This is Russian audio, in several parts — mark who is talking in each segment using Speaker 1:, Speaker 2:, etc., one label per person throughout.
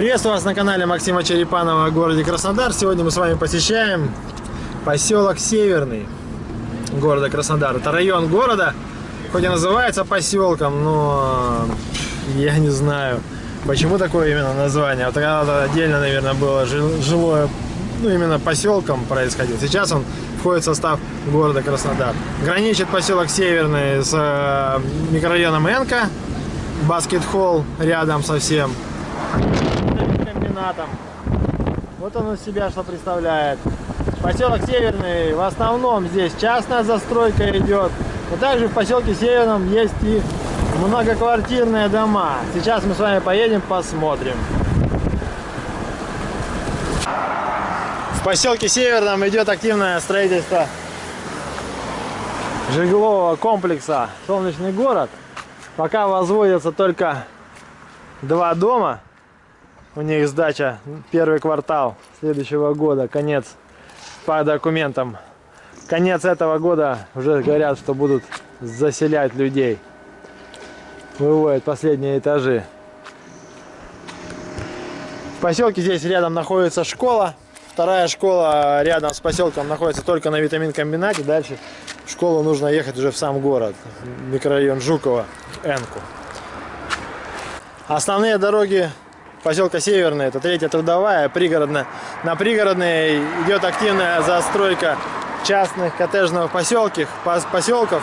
Speaker 1: Приветствую вас на канале Максима Черепанова в городе Краснодар. Сегодня мы с вами посещаем поселок Северный города Краснодар. Это район города, хоть и называется поселком, но я не знаю, почему такое именно название. Вот когда-то отдельно, наверное, было жилое, ну именно поселком происходил. Сейчас он входит в состав города Краснодар. Граничит поселок Северный с э, микрорайоном Энка, баскет-холл рядом совсем комбинатом. Вот он из себя что представляет. Поселок Северный, в основном здесь частная застройка идет. Но также в поселке Северном есть и многоквартирные дома. Сейчас мы с вами поедем, посмотрим. В поселке Северном идет активное строительство жилого комплекса «Солнечный город». Пока возводятся только два дома. У них сдача первый квартал следующего года, конец по документам. Конец этого года уже говорят, что будут заселять людей. Выводят последние этажи. В поселке здесь рядом находится школа. Вторая школа рядом с поселком находится только на витамин комбинате. Дальше в школу нужно ехать уже в сам город, микрорайон Жукова, Энку. Основные дороги поселка Северный, это третья трудовая, пригородная. На пригородной идет активная застройка частных коттеджных поселков, поселков.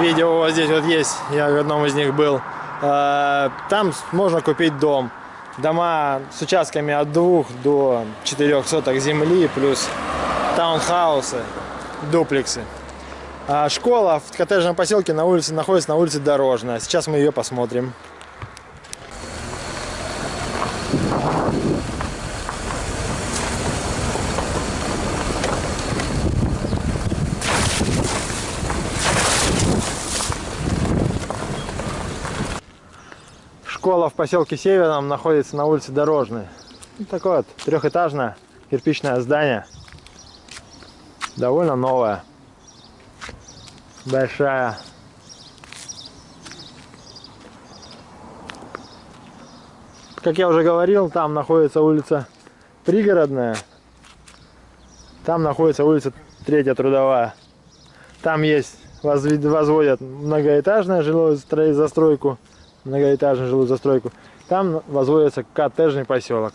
Speaker 1: Видео вот здесь вот есть, я в одном из них был. А, там можно купить дом. Дома с участками от 2 до 4 соток земли, плюс таунхаусы, дуплексы. А школа в коттеджном поселке на улице находится на улице Дорожная. Сейчас мы ее посмотрим. Школа в поселке Северном находится на улице Дорожной. Ну, такое вот трехэтажное кирпичное здание. Довольно новое. Большая. Как я уже говорил, там находится улица Пригородная. Там находится улица Третья Трудовая. Там есть, возводят многоэтажную жилую застройку многоэтажную жилую застройку. Там возводится коттеджный поселок.